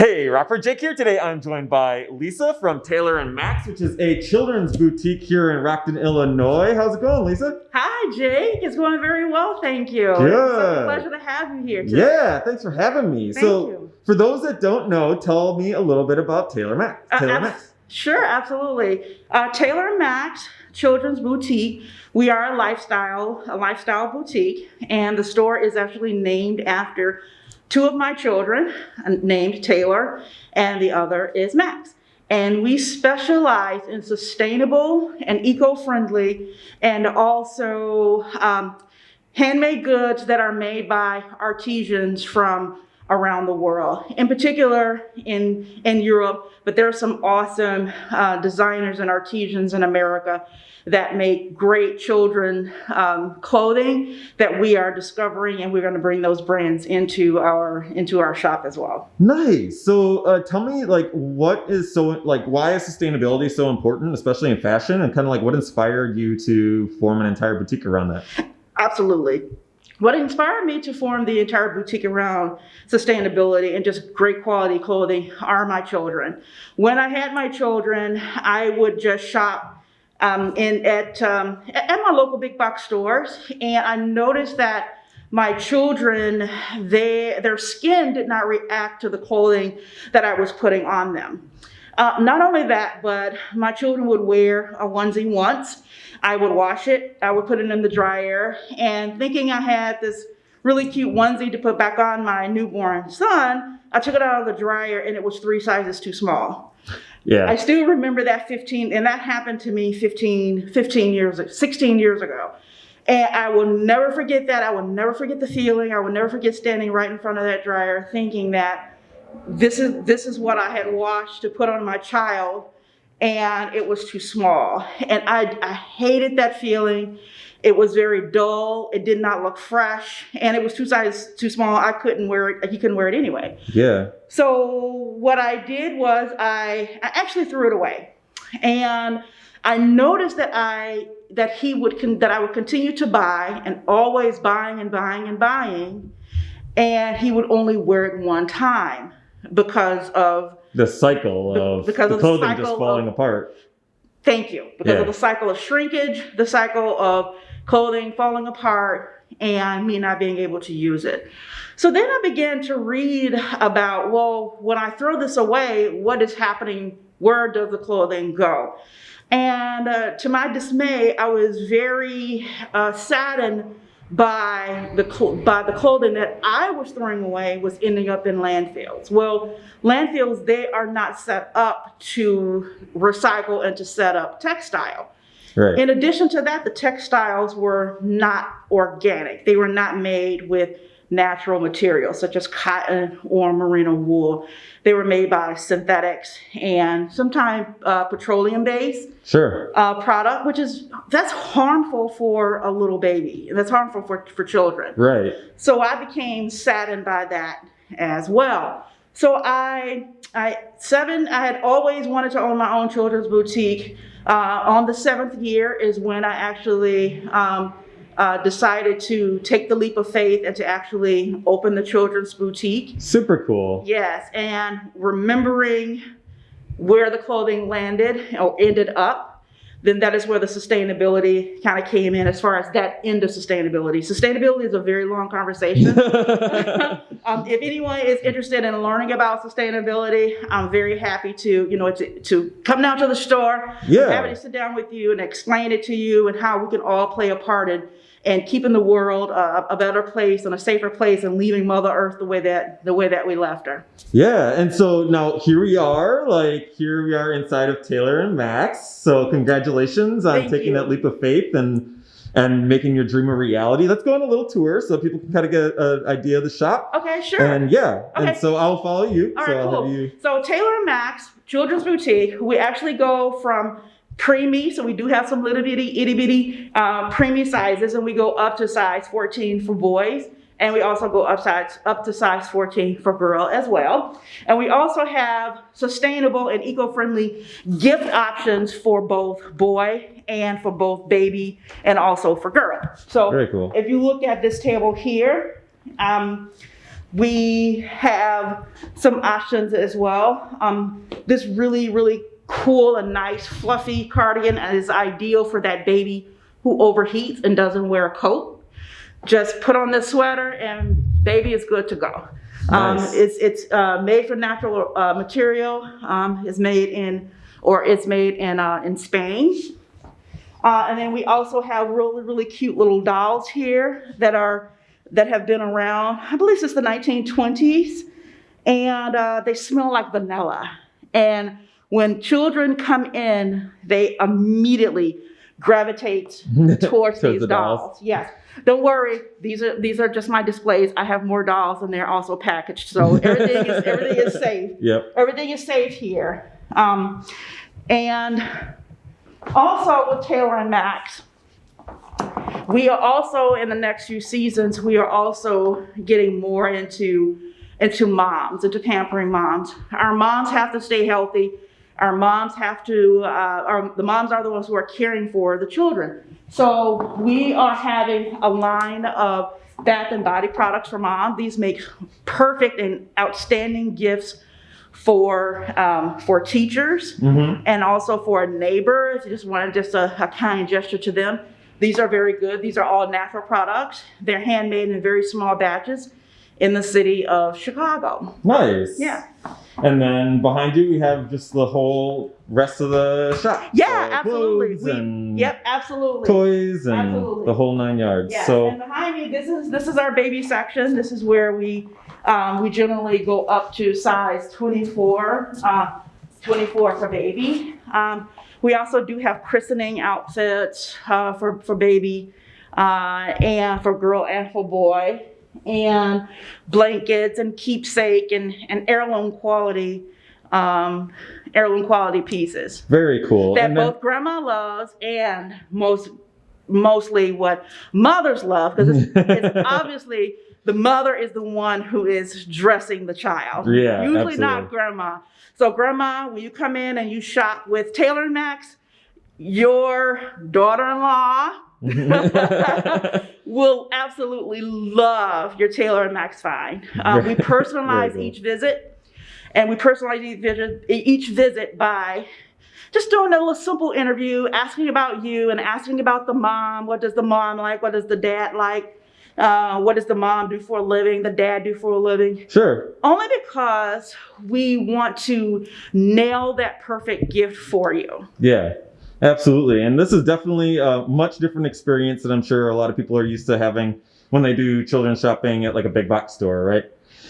Hey, Rockford Jake here. Today I'm joined by Lisa from Taylor and Max, which is a children's boutique here in Rockton, Illinois. How's it going, Lisa? Hi, Jake. It's going very well, thank you. Good. It's such a pleasure to have you here today. Yeah, thanks for having me. Thank so, you. for those that don't know, tell me a little bit about Taylor Max. Uh, Taylor abs- Max. Sure, absolutely. Uh, Taylor and Max Children's Boutique. We are a lifestyle, a lifestyle boutique, and the store is actually named after two of my children, uh, named Taylor, and the other is Max. And we specialize in sustainable and eco-friendly, and also um, handmade goods that are made by artisans from around the world, in particular in, in Europe, but there are some awesome uh, designers and artisans in America that make great children um, clothing that we are discovering and we're going to bring those brands into our into our shop as well. Nice. So, uh, tell me, like, what is so, like, why is sustainability so important, especially in fashion, and kind of like what inspired you to form an entire boutique around that? Absolutely. What inspired me to form the entire boutique around sustainability and just great quality clothing are my children. When I had my children, I would just shop um, in at um, at my local big box stores, and I noticed that my children, they their skin did not react to the clothing that I was putting on them. Uh, not only that, but my children would wear a onesie once. I would wash it, I would put it in the dryer, and thinking I had this really cute onesie to put back on my newborn son, I took it out of the dryer and it was three sizes too small. Yeah. I still remember that 15, and that happened to me 15, 15 years, 16 years ago. And I will never forget that. I will never forget the feeling. I will never forget standing right in front of that dryer thinking that this is, this is what I had washed to put on my child and it was too small. And I, I hated that feeling. It was very dull. It did not look fresh and it was two sizes too small. I couldn't wear it. He couldn't wear it anyway. yeah. So what I did was I, I actually threw it away, and I noticed that I that he would con- that I would continue to buy and always buying and buying and buying, and he would only wear it one time because of The cycle of because the of the clothing just falling of- apart. thank you because Yeah. of the cycle of shrinkage, the cycle of clothing falling apart, and me not being able to use it. So then I began to read about, well, when I throw this away, what is happening? Where does the clothing go? And uh, to my dismay, I was very uh, saddened by the by the clothing that I was throwing away was ending up in landfills. Well, landfills they are not set up to recycle and to set up textile. Right. In addition to that, the textiles were not organic. They were not made with natural materials such as cotton or merino wool. They were made by synthetics and sometimes uh, petroleum based sure. uh, product, which is that's harmful for a little baby. And that's harmful for, for children. Right. So I became saddened by that as well. So I, I seven. I had always wanted to own my own children's boutique. Uh, on the seventh year is when I actually um, uh, decided to take the leap of faith and to actually open the children's boutique. Super cool. Yes, and remembering where the clothing landed or ended up, then that is where the sustainability kind of came in as far as that end of sustainability. Sustainability is a very long conversation. um, if anyone is interested in learning about sustainability, I'm very happy to, you know, to, to come down to the store, Yeah. happy to sit down with you and explain it to you and how we can all play a part in and keeping the world uh, a better place and a safer place and leaving Mother Earth the way that the way that we left her. Yeah, and so now here we are, like here we are inside of Taylor and Max. So congratulations on Thank taking you. that leap of faith and and making your dream a reality. Let's go on a little tour so people can kind of get an idea of the shop. Okay, sure. And yeah, and so I'll follow you. All so right, I'll cool. you. So Taylor and Max Children's Boutique, we actually go from preemie, so we do have some little bitty, itty bitty uh, preemie sizes, and we go up to size 14 for boys, and we also go up size up to size 14 for girl as well. And we also have sustainable and eco-friendly gift options for both boy and for both baby and also for girl. So Very cool. if you look at this table here, um, we have some options as well. Um, this really, really cool and nice fluffy cardigan is ideal for that baby who overheats and doesn't wear a coat. Just put on the sweater and baby is good to go. Um, it's it's uh, made from natural uh, material. Um, it's made in, or it's made in uh, in Spain. Uh, and then we also have really really cute little dolls here that are that have been around. I believe since the 1920s, and uh, they smell like vanilla. And when children come in, they immediately gravitate towards these the dolls. dolls. Yes. Don't worry. These are these are just my displays. I have more dolls and they're also packaged. So everything is everything is safe. Yep. Everything is safe here. Um, and also with Taylor and Max, we are also in the next few seasons, we are also getting more into into moms, into pampering moms. Our moms have to stay healthy. Our moms have to, uh, our, the moms are the ones who are caring for the children. So we are having a line of bath and body products for mom. These make perfect and outstanding gifts for um, for teachers Mm-hmm. and also for a neighbor if you just wanted just a, a kind gesture to them. These are very good. These are all natural products. They're handmade in very small batches in the city of Chicago. Nice. Yeah. And then behind you, we have just the whole rest of the shop. Yeah, So absolutely. We- and Yep, absolutely. toys and Absolutely. the whole nine yards. Yeah, So and behind me, this is this is our baby section. This is where we um, we generally go up to size 24, uh, 24 for baby. Um, we also do have christening outfits uh, for for baby uh, and for girl and for boy, and blankets and keepsake and and heirloom quality um, heirloom quality pieces. Very cool. that then, both grandma loves and most mostly what mothers love because it's, it's obviously the mother is the one who is dressing the child. Yeah, usually not grandma. So grandma when you come in and you shop with taylor and max your daughter-in-law will absolutely love your Taylor and Max Fine. Uh, we personalize each visit, and we personalize each visit, each visit by just doing a little simple interview, asking about you and asking about the mom. What does the mom like? What does the dad like? Uh, what does the mom do for a living? The dad do for a living? sure. Only because we want to nail that perfect gift for you. Yeah. Absolutely. And this is definitely a much different experience that I'm sure a lot of people are used to having when they do children's shopping at like a big box store, right?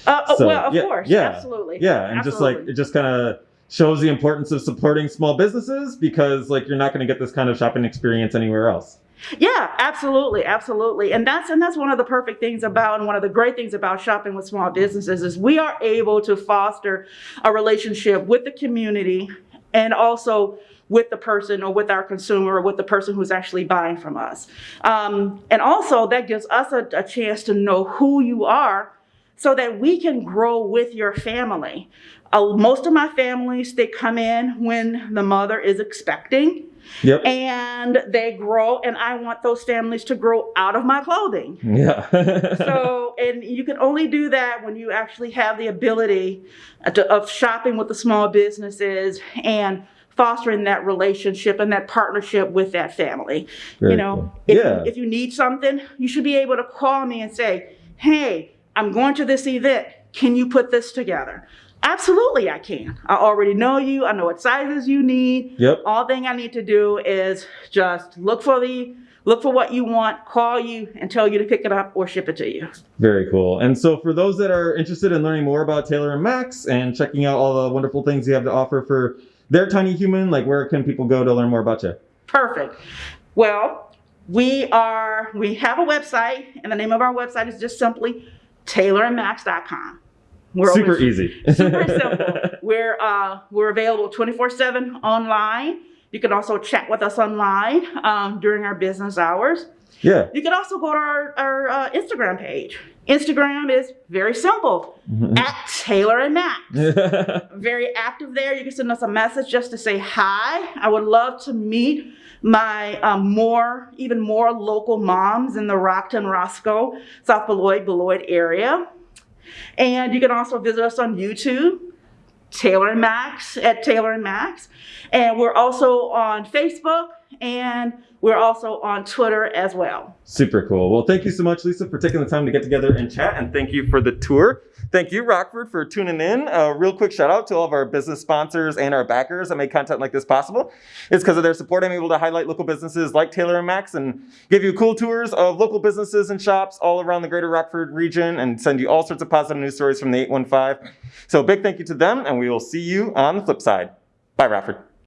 Uh, oh, So, well, of yeah, course, yeah, absolutely. Yeah, and just like it just kind of shows the importance of supporting small businesses because like you're not going to get this kind of shopping experience anywhere else. Yeah, absolutely, absolutely. And that's and that's one of the perfect things about and one of the great things about shopping with small businesses is we are able to foster a relationship with the community and also with the person or with our consumer or with the person who's actually buying from us. Um, and also that gives us a, a chance to know who you are so that we can grow with your family. Uh, most of my families, they come in when the mother is expecting Yep. and they grow and i want those families to grow out of my clothing yeah. so and you can only do that when you actually have the ability uh, to, of shopping with the small businesses and fostering that relationship and that partnership with that family Very you know cool. if, Yeah. if you need something you should be able to call me and say hey i'm going to this event can you put this together absolutely i can i already know you i know what sizes you need Yep. all thing I need to do is just look for the look for what you want, call you, and tell you to pick it up or ship it to you. Very cool. And so, for those that are interested in learning more about Taylor and Max and checking out all the wonderful things you have to offer for their tiny human, like where can people go to learn more about you? Perfect. Well, we are we have a website, and the name of our website is just simply taylorandmax.com. We're Super open- easy. super simple. We're uh, we're available 24/7 online. You can also chat with us online um, during our business hours. yeah. You can also go to our, our uh, Instagram page. Instagram is very simple at Taylor and Max. Very active there. You can send us a message just to say hi. I would love to meet my um, more, even more local moms in the Rockton, Roscoe, South Beloit, Beloit area. And you can also visit us on YouTube, Taylor and Max at Taylor and Max. And we're also on Facebook and we're also on Twitter as well. Super cool. Well, thank you so much, Lisa, for taking the time to get together and chat, and thank you for the tour. Thank you, Rockford, for tuning in. A real quick shout out to all of our business sponsors and our backers that make content like this possible. It's because of their support I'm able to highlight local businesses like Taylor and Max and give you cool tours of local businesses and shops all around the greater Rockford region and send you all sorts of positive news stories from the 815. So, big thank you to them, and we will see you on the flip side. Bye, Rockford.